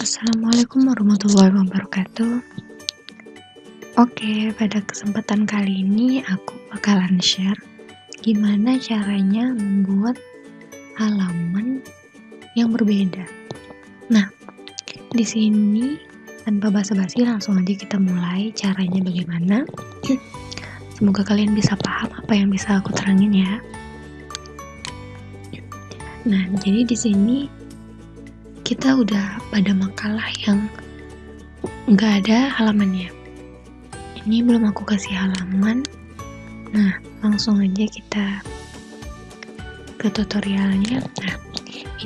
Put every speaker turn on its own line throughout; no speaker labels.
Assalamualaikum warahmatullahi wabarakatuh Oke, pada kesempatan kali ini aku bakalan share gimana caranya membuat halaman yang berbeda. Nah, di sini tanpa basa-basi langsung aja kita mulai caranya bagaimana. Semoga kalian bisa paham apa yang bisa aku terangin ya. Nah, jadi di sini kita udah pada makalah yang nggak ada halamannya. Ini belum aku kasih halaman. Nah langsung aja kita ke tutorialnya. Nah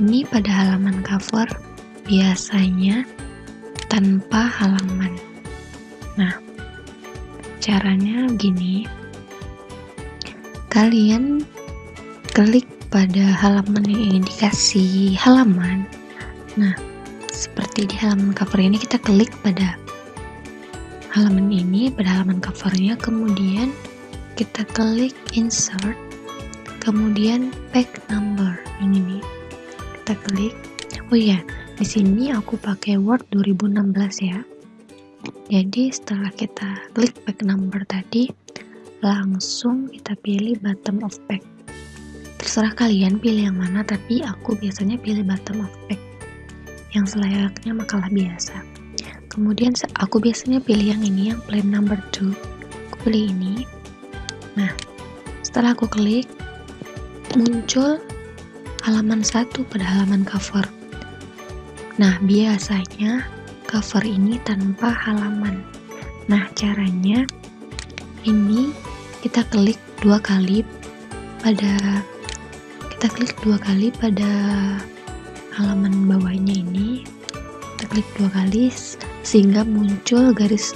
ini pada halaman cover biasanya tanpa halaman. Nah caranya gini. Kalian klik pada halaman yang ingin dikasih halaman Nah, seperti di halaman cover ini kita klik pada halaman ini, pada halaman covernya, kemudian kita klik insert, kemudian pack number yang ini kita klik. Oh iya, di sini aku pakai Word 2016 ya. Jadi setelah kita klik pack number tadi, langsung kita pilih bottom of pack. Terserah kalian pilih yang mana, tapi aku biasanya pilih bottom of pack yang selayaknya makalah biasa. Kemudian aku biasanya pilih yang ini, yang plain number 2. Aku pilih ini. Nah, setelah aku klik, muncul halaman satu pada halaman cover. Nah, biasanya cover ini tanpa halaman. Nah, caranya ini kita klik dua kali pada kita klik dua kali pada halaman bawahnya ini kita klik dua kali sehingga muncul garis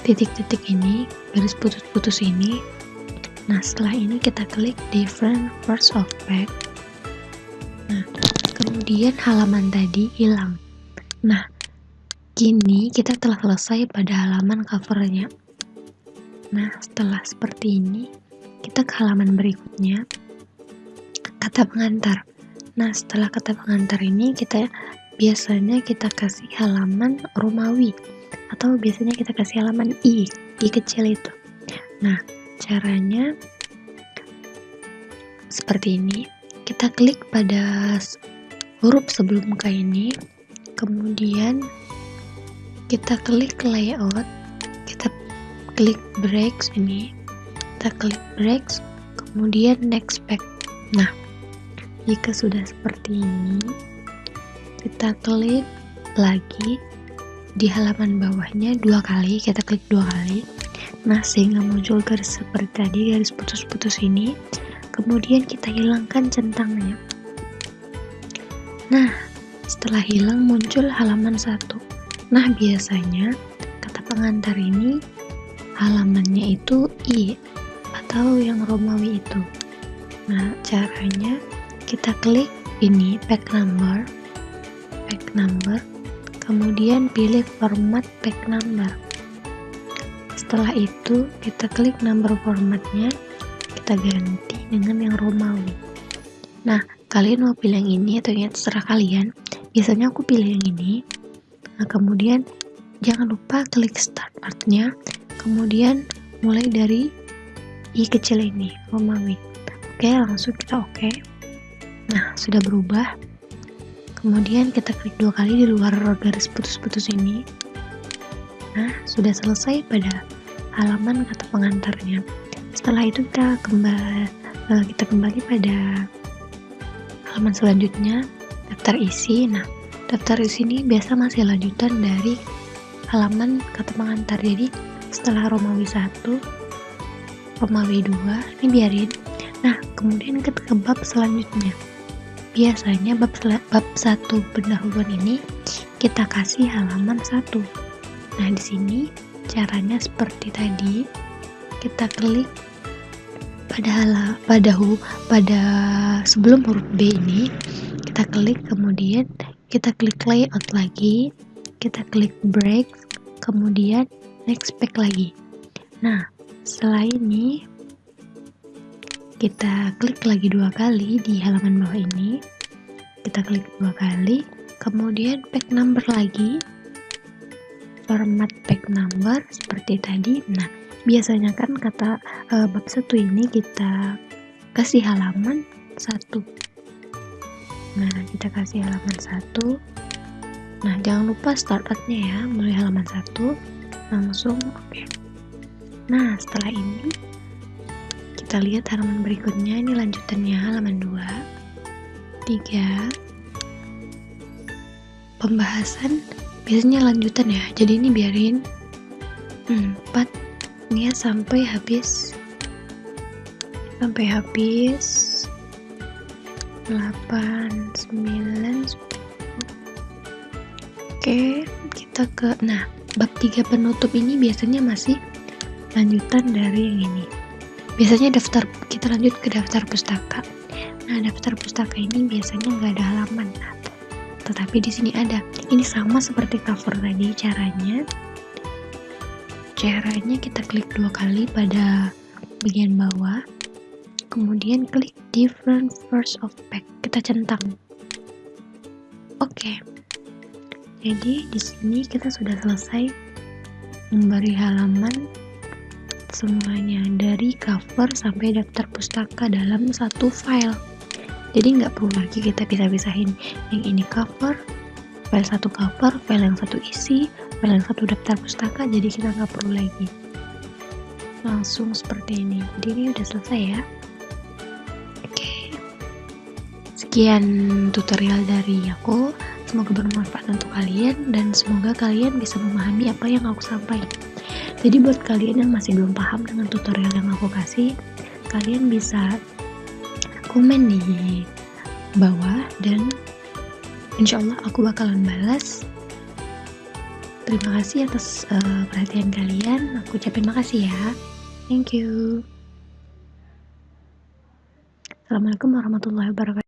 titik-titik ini garis putus-putus ini. Nah setelah ini kita klik different parts of back nah kemudian halaman tadi hilang. Nah kini kita telah selesai pada halaman covernya. Nah setelah seperti ini kita ke halaman berikutnya. Kata pengantar Nah, setelah kata pengantar ini kita biasanya kita kasih halaman Romawi atau biasanya kita kasih halaman i, i kecil itu. Nah, caranya seperti ini. Kita klik pada huruf sebelum muka ini, kemudian kita klik layout, kita klik breaks ini, kita klik breaks, kemudian next pack. Nah, jika sudah seperti ini, kita klik lagi di halaman bawahnya dua kali, kita klik dua kali. Nah, sehingga muncul garis seperti tadi, garis putus-putus ini. Kemudian kita hilangkan centangnya. Nah, setelah hilang muncul halaman satu. Nah, biasanya kata pengantar ini halamannya itu I atau yang Romawi itu. Nah, caranya kita klik ini pack number. Pack number. Kemudian pilih format pack number. Setelah itu kita klik number formatnya. Kita ganti dengan yang Romawi. Nah kalian mau pilih yang ini atau yang terserah kalian. Biasanya aku pilih yang ini. Nah kemudian jangan lupa klik start partnya. Kemudian mulai dari i kecil ini Romawi. Oke langsung kita oke Nah, sudah berubah. Kemudian kita klik dua kali di luar garis putus-putus ini. Nah, sudah selesai pada halaman kata pengantarnya. Setelah itu kita kembali eh, kita kembali pada halaman selanjutnya, daftar isi. Nah, daftar isi ini biasa masih lanjutan dari halaman kata pengantar. Jadi, setelah Romawi 1, Romawi 2, ini biarin. Nah, kemudian ke bab selanjutnya. Biasanya bab, bab satu pendahuluan ini kita kasih halaman satu. Nah, di sini caranya seperti tadi. Kita klik pada pada hu, pada sebelum huruf B ini kita klik kemudian kita klik layout lagi, kita klik break, kemudian next pack lagi. Nah, setelah ini kita klik lagi dua kali di halaman bawah ini. Kita klik dua kali kemudian pack number lagi. Format pack number seperti tadi. Nah biasanya kan kata uh, bab satu ini kita kasih halaman satu. Nah kita kasih halaman satu. Nah jangan lupa startnya ya. Mulai halaman satu langsung oke. Okay. nah setelah ini kita lihat halaman berikutnya. Ini lanjutannya halaman 2 3 pembahasan biasanya lanjutan ya. Jadi ini biarin. Hmm, 4 ini ya sampai habis. Sampai habis. 8 9 10 oke kita ke nah bab 3 penutup ini biasanya masih lanjutan dari yang ini biasanya daftar kita lanjut ke daftar pustaka nah daftar pustaka ini biasanya nggak ada halaman tetapi di sini ada. Ini sama seperti cover tadi caranya. Caranya kita klik dua kali pada bagian bawah. Kemudian klik different first of pack. Kita centang. Oke. Okay. Jadi di sini kita sudah selesai memberi halaman semuanya dari cover sampai daftar pustaka dalam satu file. Jadi nggak perlu lagi kita bisa-pisahin yang ini cover file satu cover file yang satu isi file yang satu daftar pustaka jadi kita nggak perlu lagi. Langsung seperti ini. Jadi ini udah selesai ya. Oke. Sekian tutorial dari aku. Semoga bermanfaat untuk kalian dan semoga kalian bisa memahami apa yang aku sampaikan jadi buat kalian yang masih belum paham dengan tutorial yang aku kasih kalian bisa komen di bawah dan insya Allah aku bakalan balas. Terima kasih atas uh, perhatian kalian. Aku ucapin makasih ya. Thank you. Assalamualaikum warahmatullahi wabarakatuh